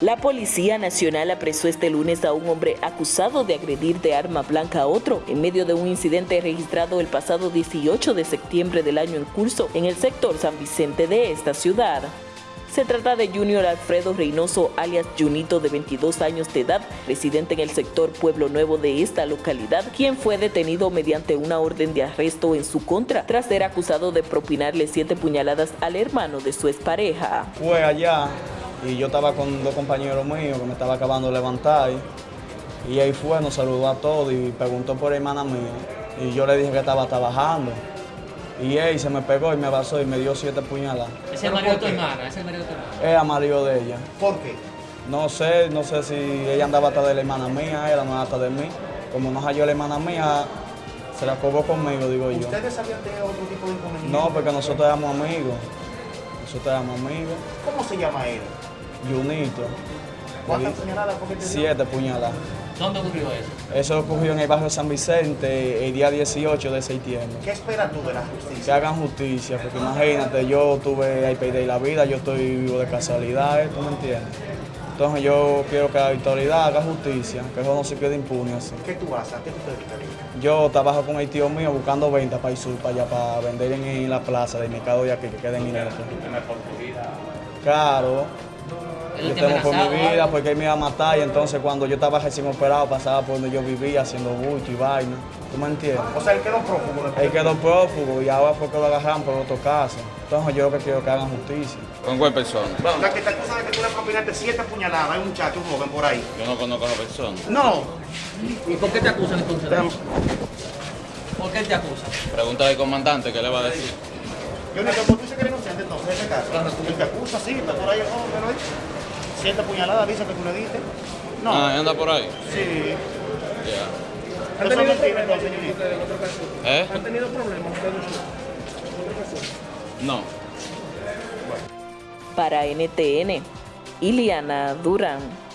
La Policía Nacional apresó este lunes a un hombre acusado de agredir de arma blanca a otro en medio de un incidente registrado el pasado 18 de septiembre del año en curso en el sector San Vicente de esta ciudad. Se trata de Junior Alfredo Reynoso, alias Junito, de 22 años de edad, residente en el sector Pueblo Nuevo de esta localidad, quien fue detenido mediante una orden de arresto en su contra, tras ser acusado de propinarle siete puñaladas al hermano de su expareja. Fue allá y yo estaba con dos compañeros míos que me estaba acabando de levantar y ahí fue, nos saludó a todos y preguntó por hermana mía y yo le dije que estaba trabajando y él se me pegó y me abrazó y me dio siete puñaladas. ¿Es el marido de tu hermana? ¿Es el marido de tu hermana? Era marido de ella. ¿Por qué? No sé, no sé si ella andaba atrás de la hermana mía, ella no atrás de mí. Como no halló la hermana mía, se la cobró conmigo, digo yo. ¿Ustedes sabían de otro tipo de inconveniente? No, porque nosotros éramos amigos. Nosotros éramos amigos. ¿Cómo se llama él? Junito. ¿Cuántas puñaladas que? Siete puñaladas. ¿Dónde ocurrió eso? Eso ocurrió en el barrio San Vicente el día 18 de septiembre. ¿Qué esperas tú de la Que justicia? hagan justicia, porque imagínate, yo tuve ahí perder la vida, yo estoy vivo de casualidad. ¿tú me entiendes? Entonces yo quiero que la autoridad haga justicia, que eso no se quede impune así. ¿Qué tú haces? ¿A qué tú te dedicas? Yo trabajo con el tío mío buscando ventas para ir sur, para allá, para vender en, en la plaza del mercado de aquí, que queda en Mineto. Claro, Él yo te temo por mi vida porque él me iba a matar y entonces cuando yo estaba recién operado pasaba por donde yo vivía haciendo bulto y vaina. ¿Tú me entiendes? O sea, él quedó prófugo después. Él quedó prófugo y ahora fue que lo agarraron por otro caso. Entonces yo lo que quiero que hagan justicia. ¿Con cuál persona? O sea, que te acusan de que tú le propinaste siete puñaladas a un muchacho, un joven por ahí. Yo no conozco a la persona. No. ¿Y por qué te acusan entonces? ¿Por qué te acusan? Pregunta al comandante, ¿qué le va a decir? Yo no sé, ¿por qué dice que eres inocente entonces en ese caso? El que acusa, sí, está por ahí el joven, pero ahí. Siete puñaladas, dice que tú le diste. No. Ah, anda por ahí. Sí. Ya. Entonces, Junito. ¿Eh? ¿Han tenido problemas ustedes? No. Para NTN, Iliana Durán.